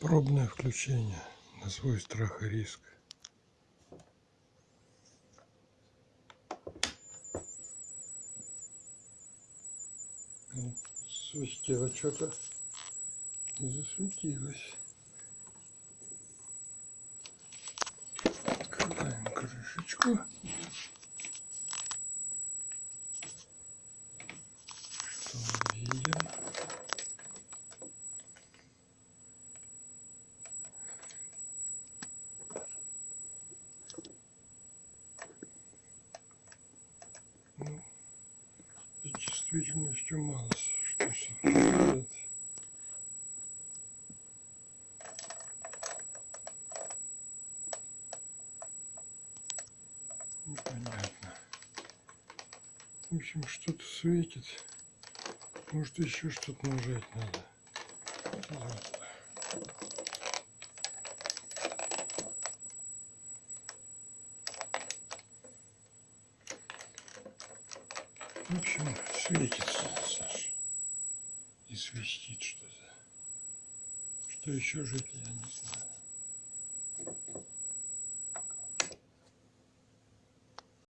Пробное включение на свой страх и риск. Свистело что-то. И засветилось. Открываем крышечку. Что мы видим? Ну, с действительностью мало что совпадает. Непонятно. В общем, что-то светит. Может, еще что-то нажать надо. В общем, светится, Саша. И свистит что-то. Что еще жить, я не знаю.